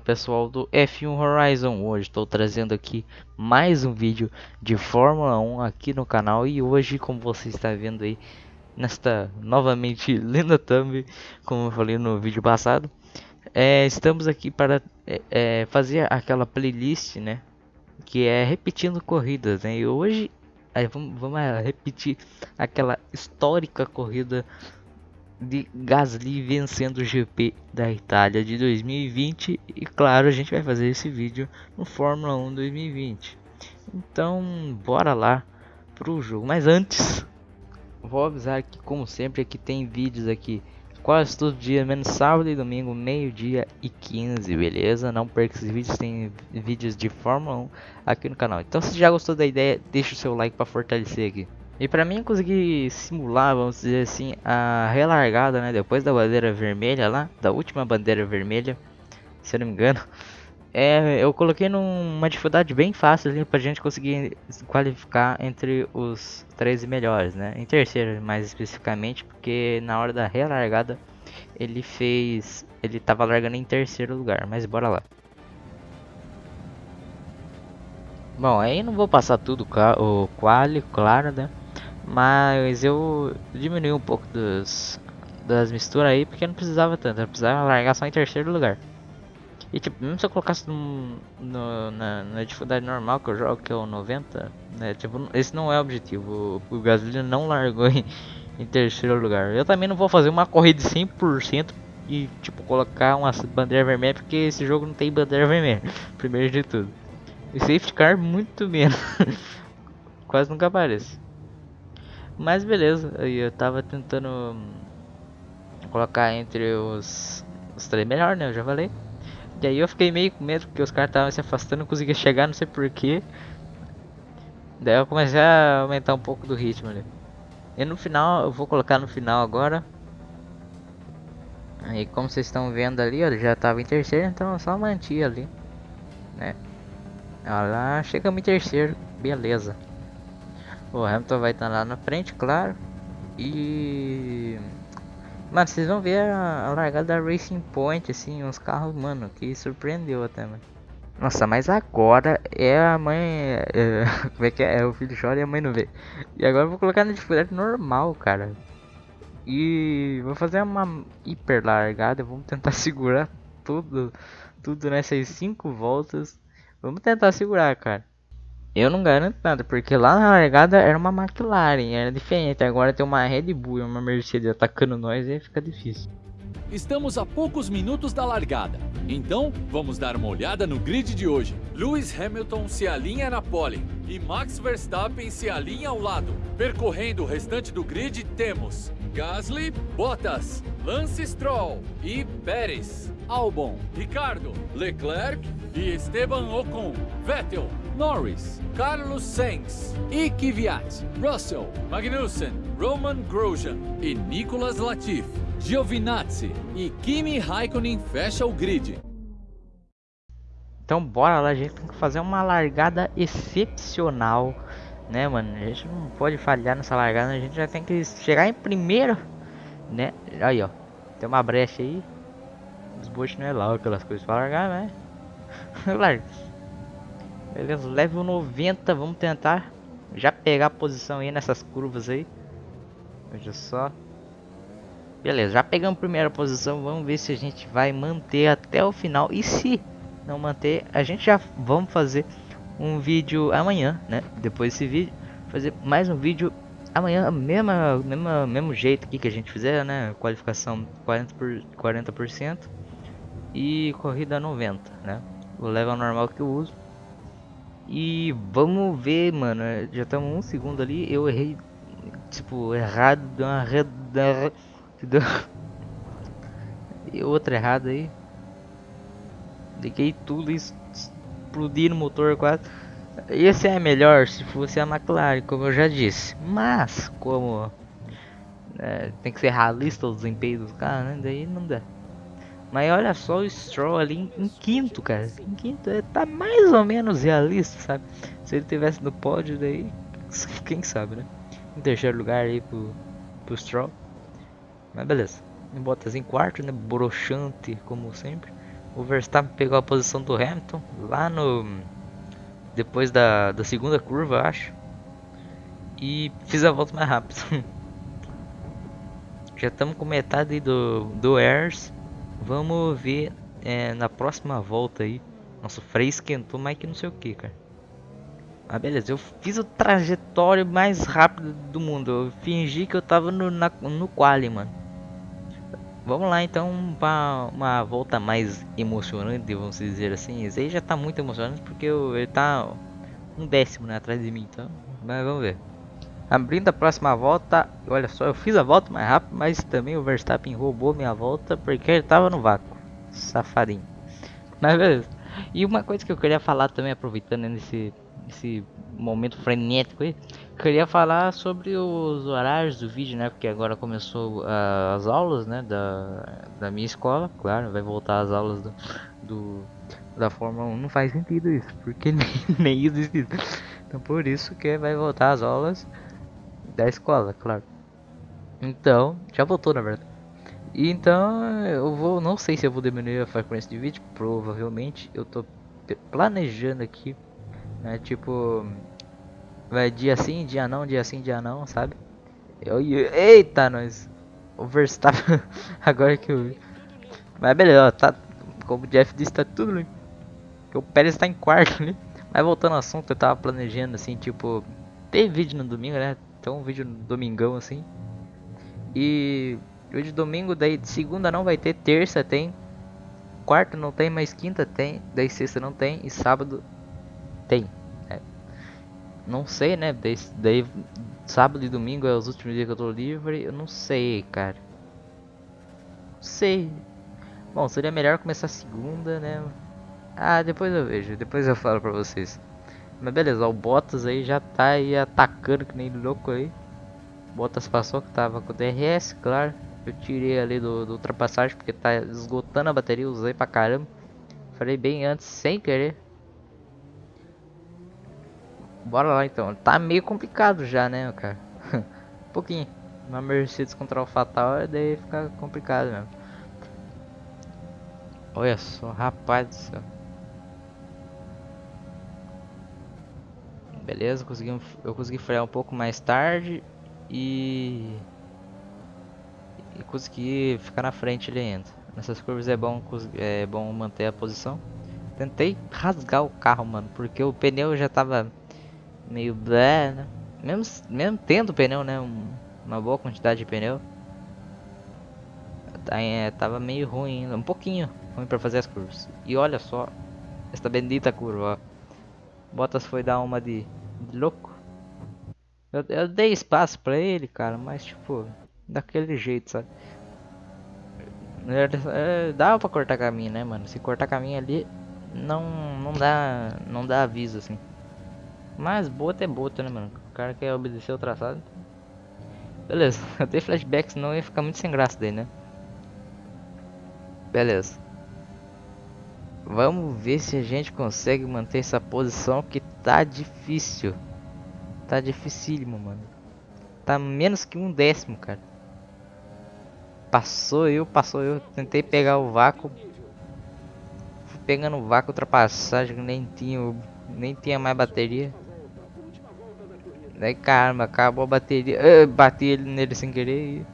Pessoal do F1 Horizon, hoje estou trazendo aqui mais um vídeo de Fórmula 1 aqui no canal. E hoje como você está vendo aí nesta novamente linda thumb, como eu falei no vídeo passado é, estamos aqui para é, é, fazer aquela playlist né, que é repetindo corridas né, e hoje vamos, vamos repetir aquela histórica corrida de Gasly vencendo o GP da Itália de 2020 e claro a gente vai fazer esse vídeo no Fórmula 1 2020 então bora lá pro jogo. Mas antes vou avisar que como sempre aqui tem vídeos aqui quase todo dia menos sábado e domingo meio dia e 15 beleza? Não perca esses vídeos tem vídeos de Fórmula 1 aqui no canal. Então se já gostou da ideia deixa o seu like para fortalecer aqui e para mim conseguir simular, vamos dizer assim, a relargada, né, depois da bandeira vermelha lá, da última bandeira vermelha, se eu não me engano, é, eu coloquei numa dificuldade bem fácil ali pra gente conseguir qualificar entre os 13 melhores, né, em terceiro mais especificamente, porque na hora da relargada ele fez, ele tava largando em terceiro lugar, mas bora lá. Bom, aí não vou passar tudo o quali, claro, né? Mas eu diminui um pouco dos, das misturas aí, porque não precisava tanto, eu precisava largar só em terceiro lugar. E tipo, mesmo se eu colocasse no, no, na, na, dificuldade normal que eu jogo, que é o 90, né, tipo, esse não é o objetivo, o, o não largou em, em terceiro lugar. Eu também não vou fazer uma corrida de 100% e tipo, colocar uma bandeira vermelha, porque esse jogo não tem bandeira vermelha, primeiro de tudo. E safety car muito menos, quase nunca aparece. Mas beleza, eu tava tentando colocar entre os, os três melhor, né? Eu já falei. E aí eu fiquei meio com medo porque os caras estavam se afastando, não conseguia chegar, não sei porquê. Daí eu comecei a aumentar um pouco do ritmo ali. E no final, eu vou colocar no final agora. Aí como vocês estão vendo ali, ó, já tava em terceiro, então eu só mantia ali. Né? Olha lá, chegamos em terceiro, beleza. O Hamilton vai estar lá na frente, claro. E... Mano, vocês vão ver a, largada da Racing Point, assim, uns carros, mano, que surpreendeu até, mano. Nossa, mas agora é a mãe... É, como é que é? é? O filho chora e a mãe não vê. E agora eu vou colocar na dificuldade normal, cara. E vou fazer uma hiper largada, vamos tentar segurar tudo, tudo nessas 5 voltas. Vamos tentar segurar, cara. Eu não garanto nada, porque lá na largada era uma McLaren, era diferente. Agora tem uma Red Bull e uma Mercedes atacando nós e fica difícil. Estamos a poucos minutos da largada, então vamos dar uma olhada no grid de hoje. Lewis Hamilton se alinha na pole e Max Verstappen se alinha ao lado. Percorrendo o restante do grid temos Gasly, Bottas, Lance Stroll e Pérez, Albon, Ricardo, Leclerc e Esteban Ocon, Vettel, Norris, Carlos Sainz e Kvyat, Russell, Magnussen, Roman Grosjean e Nicolas Latifi, Giovinazzi e Kimi Raikkonen fecha o grid. Então bora lá, a gente tem que fazer uma largada excepcional, né, mano? A gente não pode falhar nessa largada, a gente já tem que chegar em primeiro, né? Aí, ó, tem uma brecha aí. Os bots não é lá aquelas coisas para largar, né? Larga. Beleza, level 90, vamos tentar já pegar a posição aí nessas curvas aí. Veja só. Beleza, já pegamos a primeira posição, vamos ver se a gente vai manter até o final. E se não manter, a gente já vamos fazer um vídeo amanhã, né? Depois desse vídeo, fazer mais um vídeo amanhã, mesma, mesma, mesmo jeito aqui que a gente fizer, né? Qualificação 40%, por, 40% e corrida 90, né? O level normal que eu uso. E vamos ver, mano. Já estamos um segundo ali. Eu errei, tipo, errado. Deu uma reda. E outra errada aí. Liguei tudo e explodi no motor quase. Esse é melhor se fosse a McLaren, como eu já disse. Mas, como é, tem que ser realista o desempenho dos caras, né? Daí não dá. Mas olha só o Stroll ali em, em quinto, cara. Em quinto, é, tá mais ou menos realista, sabe? Se ele tivesse no pódio, daí, quem sabe, né? Em terceiro lugar aí pro, pro Stroll. Mas beleza. Bottas em quarto, né? Broxante, como sempre. o Verstappen pegou a posição do Hamilton lá no depois da, da segunda curva, acho. E fiz a volta mais rápido. Já estamos com metade do, do Airs. Vamos ver é, na próxima volta aí. Nosso freio esquentou mais que não sei o que, cara. Ah, beleza. Eu fiz o trajetório mais rápido do mundo. Eu fingi que eu tava no, na, no quali, mano. Vamos lá então para uma volta mais emocionante, vamos dizer assim. Esse aí já tá muito emocionante porque ele tá um décimo né, atrás de mim, então. Mas vamos ver. Abrindo a próxima volta, olha só, eu fiz a volta mais rápido, mas também o Verstappen roubou minha volta porque ele tava no vácuo. Safadinho. Mas beleza. E uma coisa que eu queria falar também, aproveitando nesse, momento frenético aí, queria falar sobre os horários do vídeo, né? Porque agora começou uh, as aulas, né? Da, da minha escola, claro, vai voltar as aulas do, do da Fórmula 1. Não faz sentido isso, porque nem, nem existe. Então por isso que vai voltar as aulas da escola, claro. Então, já voltou na verdade. E então eu vou, não sei se eu vou diminuir a frequência de vídeo, provavelmente eu tô planejando aqui, né, tipo Vai dia sim, dia não, dia sim, dia não, sabe? Eu, eu, eita, nós. O Verstappen. Agora que eu. Mas beleza, tá. Como o Jeff disse, tá tudo limpo. O Pérez tá em quarto ali. Mas voltando ao assunto, eu tava planejando assim, tipo. Ter vídeo no domingo, né? Então um vídeo domingão assim. E. Hoje domingo, daí segunda não vai ter, terça tem. Quarta não tem, mas quinta tem. Daí sexta não tem. E sábado tem. Não sei, né? Daí, daí, sábado e domingo é os últimos dias que eu tô livre. Eu não sei, cara. Não sei. Bom, seria melhor começar segunda, né? Ah, depois eu vejo. Depois eu falo pra vocês. Mas beleza, o Bottas aí já tá aí atacando que nem louco aí. Bottas passou que tava com o DRS, claro. Eu tirei ali do, do ultrapassagem porque tá esgotando a bateria, usei pra caramba. Falei bem antes, sem querer. Bora lá então. Tá meio complicado já, né, cara? um pouquinho. Uma Mercedes contra o Fatal, daí fica complicado mesmo. Olha só, rapaz do céu. Beleza, consegui, eu consegui frear um pouco mais tarde e... e consegui ficar na frente ali ainda. Nessas curvas é bom, é bom manter a posição. Tentei rasgar o carro, mano, porque o pneu já tava meio blé, né? Mesmo, mesmo tendo pneu, né? Um, uma boa quantidade de pneu. Tá, é, tava meio ruim ainda, um pouquinho ruim para fazer as curvas. E olha só, esta bendita curva, ó. Bottas foi dar uma de louco. Eu, eu, dei espaço pra ele, cara, mas tipo, daquele jeito, sabe? É, dava pra cortar caminho, né, mano? Se cortar caminho ali, não, não dá, não dá aviso, assim. Mas bota é bota, né, mano? O cara quer obedecer o traçado. Beleza, até flashbacks não ia ficar muito sem graça daí, né? Beleza. Vamos ver se a gente consegue manter essa posição que tá difícil. Tá dificílimo, mano. Tá menos que um décimo, cara. Passou eu, passou eu. Tentei pegar o vácuo. Fui pegando o vácuo, ultrapassagem, nem tinha, nem tinha mais bateria. Daí caramba, acabou a bateria. Eu bati ele nele sem querer.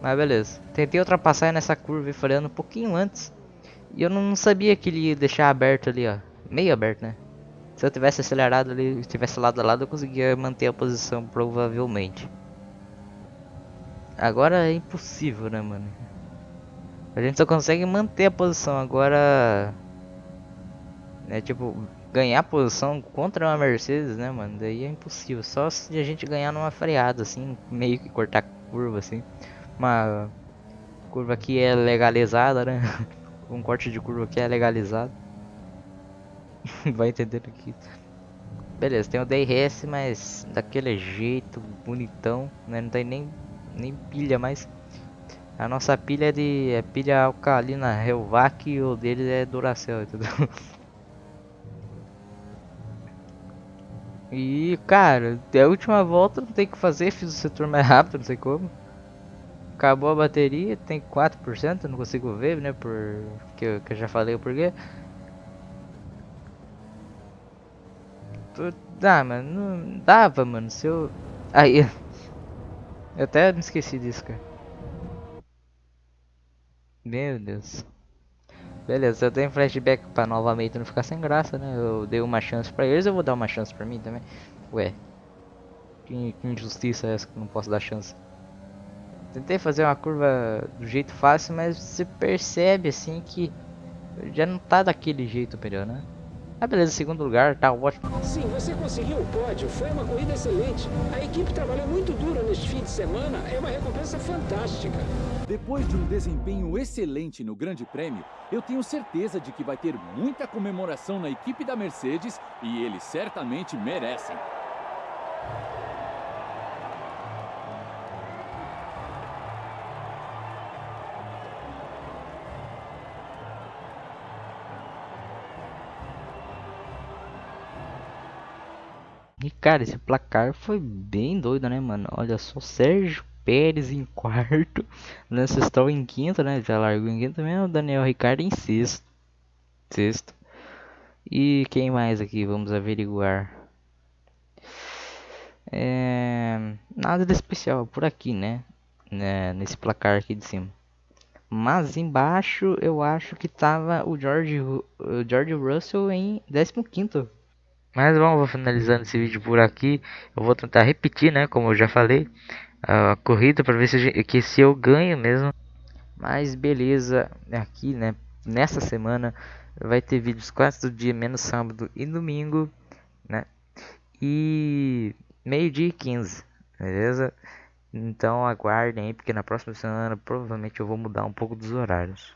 Mas beleza. Tentei ultrapassar nessa curva e freando um pouquinho antes. E eu não sabia que ele ia deixar aberto ali, ó. Meio aberto, né? Se eu tivesse acelerado ali, tivesse lado a lado, eu conseguia manter a posição, provavelmente. Agora é impossível, né, mano? A gente só consegue manter a posição, agora... É tipo, ganhar posição contra uma Mercedes, né, mano? Daí é impossível. Só se a gente ganhar numa freada, assim, meio que cortar curva, assim. Uma curva que é legalizada, né? um corte de curva que é legalizado. Vai entender aqui. Beleza, tem o DRS, mas daquele jeito, bonitão, né? Não tem nem, nem pilha mais. A nossa pilha é de é pilha alcalina Helvac e o deles é Duracell, entendeu? E, cara, a última volta não tem que fazer, fiz o setor mais rápido, não sei como. Acabou a bateria, tem 4%, não consigo ver, né, por que eu, que eu já falei o porquê. Dá, mano, não dava, mano, se eu... Aí, eu até me esqueci disso, cara. Meu Deus. Beleza, eu tenho flashback pra novamente não ficar sem graça, né? Eu dei uma chance pra eles, eu vou dar uma chance pra mim também. Ué, que, que injustiça é essa que eu não posso dar chance? Tentei fazer uma curva do jeito fácil, mas você percebe assim que já não tá daquele jeito melhor, né? Ah, beleza, segundo lugar, tá ótimo. Sim, você conseguiu o pódio, foi uma corrida excelente. A equipe trabalhou muito duro neste fim de semana, é uma recompensa fantástica. Depois de um desempenho excelente no Grande Prêmio, eu tenho certeza de que vai ter muita comemoração na equipe da Mercedes e eles certamente merecem. Cara, esse placar foi bem doido, né, mano? Olha só, Sérgio Pérez em quarto, Lance Stroll em quinto, né? Já largou em quinto também, o Daniel Ricardo em sexto. Sexto. E quem mais aqui? Vamos averiguar. É... Nada de especial por aqui, né? né? Nesse placar aqui de cima. Mas embaixo eu acho que tava o George, o George Russell em 15 mas vamos finalizando esse vídeo por aqui. Eu vou tentar repetir, né, como eu já falei, a corrida para ver se, que se eu ganho mesmo. Mas beleza, aqui, né, nessa semana vai ter vídeos quase todo dia, menos sábado e domingo, né? E meio-dia e 15, beleza? Então aguardem aí, porque na próxima semana provavelmente eu vou mudar um pouco dos horários.